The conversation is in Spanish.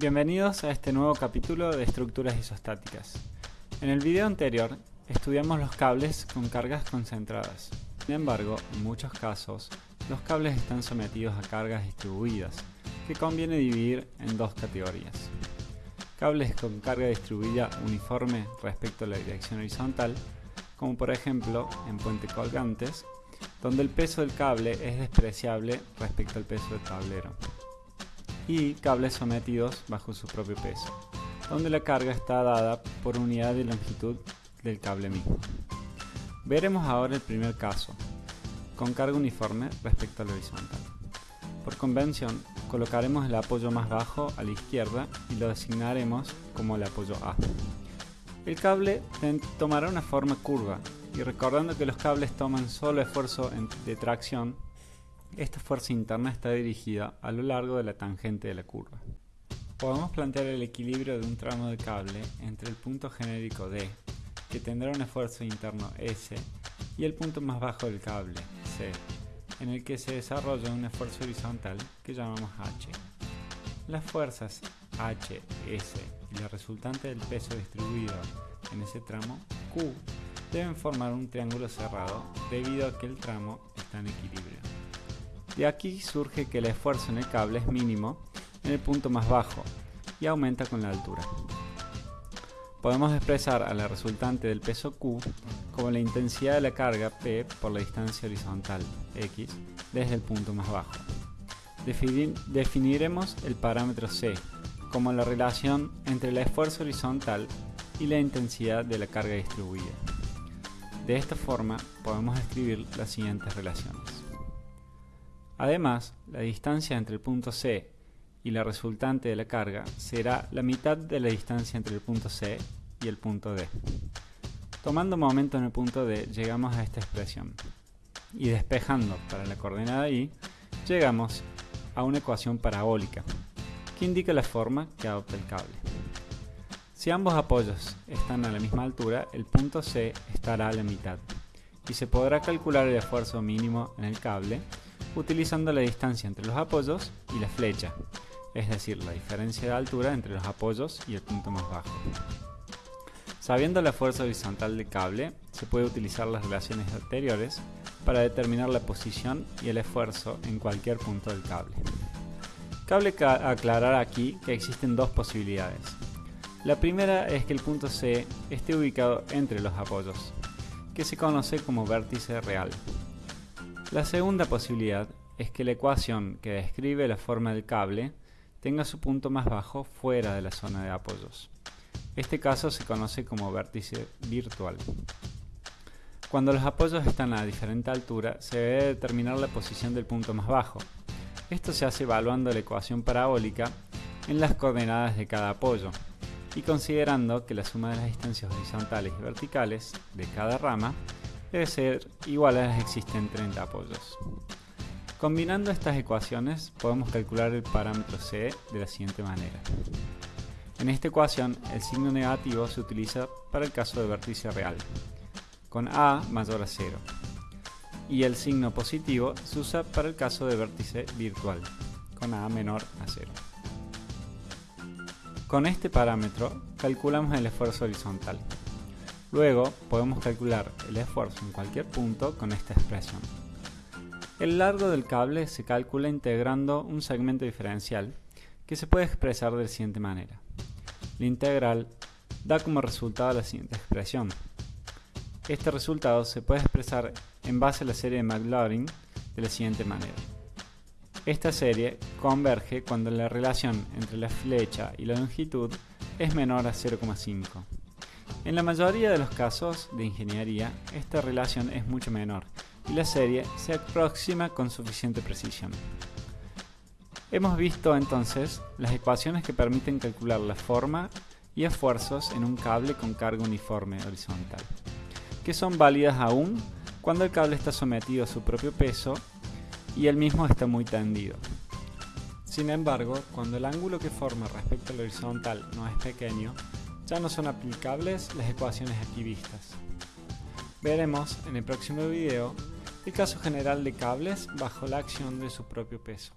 Bienvenidos a este nuevo capítulo de estructuras isostáticas. En el video anterior estudiamos los cables con cargas concentradas. Sin embargo, en muchos casos, los cables están sometidos a cargas distribuidas, que conviene dividir en dos categorías. Cables con carga distribuida uniforme respecto a la dirección horizontal, como por ejemplo en puente colgantes, donde el peso del cable es despreciable respecto al peso del tablero. Y cables sometidos bajo su propio peso, donde la carga está dada por unidad de longitud del cable mismo. Veremos ahora el primer caso, con carga uniforme respecto al horizontal. Por convención, colocaremos el apoyo más bajo a la izquierda y lo designaremos como el apoyo A. El cable tomará una forma curva y recordando que los cables toman solo esfuerzo de tracción, esta fuerza interna está dirigida a lo largo de la tangente de la curva. Podemos plantear el equilibrio de un tramo de cable entre el punto genérico D, que tendrá un esfuerzo interno S, y el punto más bajo del cable, C, en el que se desarrolla un esfuerzo horizontal que llamamos H. Las fuerzas H, S y la resultante del peso distribuido en ese tramo, Q, deben formar un triángulo cerrado debido a que el tramo está en equilibrio. De aquí surge que el esfuerzo en el cable es mínimo en el punto más bajo y aumenta con la altura. Podemos expresar a la resultante del peso Q como la intensidad de la carga P por la distancia horizontal X desde el punto más bajo. definiremos el parámetro C como la relación entre el esfuerzo horizontal y la intensidad de la carga distribuida. De esta forma podemos escribir las siguientes relaciones. Además, la distancia entre el punto C y la resultante de la carga será la mitad de la distancia entre el punto C y el punto D. Tomando momento en el punto D, llegamos a esta expresión. Y despejando para la coordenada Y, llegamos a una ecuación parabólica, que indica la forma que adopta el cable. Si ambos apoyos están a la misma altura, el punto C estará a la mitad, y se podrá calcular el esfuerzo mínimo en el cable utilizando la distancia entre los apoyos y la flecha, es decir, la diferencia de altura entre los apoyos y el punto más bajo. Sabiendo la fuerza horizontal del cable, se puede utilizar las relaciones anteriores para determinar la posición y el esfuerzo en cualquier punto del cable. Cabe aclarar aquí que existen dos posibilidades. La primera es que el punto C esté ubicado entre los apoyos, que se conoce como vértice real. La segunda posibilidad es que la ecuación que describe la forma del cable tenga su punto más bajo fuera de la zona de apoyos. Este caso se conoce como vértice virtual. Cuando los apoyos están a diferente altura, se debe determinar la posición del punto más bajo. Esto se hace evaluando la ecuación parabólica en las coordenadas de cada apoyo y considerando que la suma de las distancias horizontales y verticales de cada rama debe ser igual a las existentes entre apoyos. Combinando estas ecuaciones podemos calcular el parámetro C de la siguiente manera. En esta ecuación el signo negativo se utiliza para el caso de vértice real, con A mayor a 0, y el signo positivo se usa para el caso de vértice virtual, con A menor a 0. Con este parámetro calculamos el esfuerzo horizontal. Luego podemos calcular el esfuerzo en cualquier punto con esta expresión. El largo del cable se calcula integrando un segmento diferencial que se puede expresar de la siguiente manera. La integral da como resultado la siguiente expresión. Este resultado se puede expresar en base a la serie de Maclaurin de la siguiente manera. Esta serie converge cuando la relación entre la flecha y la longitud es menor a 0,5. En la mayoría de los casos de ingeniería, esta relación es mucho menor y la serie se aproxima con suficiente precisión. Hemos visto entonces las ecuaciones que permiten calcular la forma y esfuerzos en un cable con carga uniforme horizontal, que son válidas aún cuando el cable está sometido a su propio peso y el mismo está muy tendido. Sin embargo, cuando el ángulo que forma respecto al horizontal no es pequeño, ya no son aplicables las ecuaciones aquí vistas. Veremos en el próximo video el caso general de cables bajo la acción de su propio peso.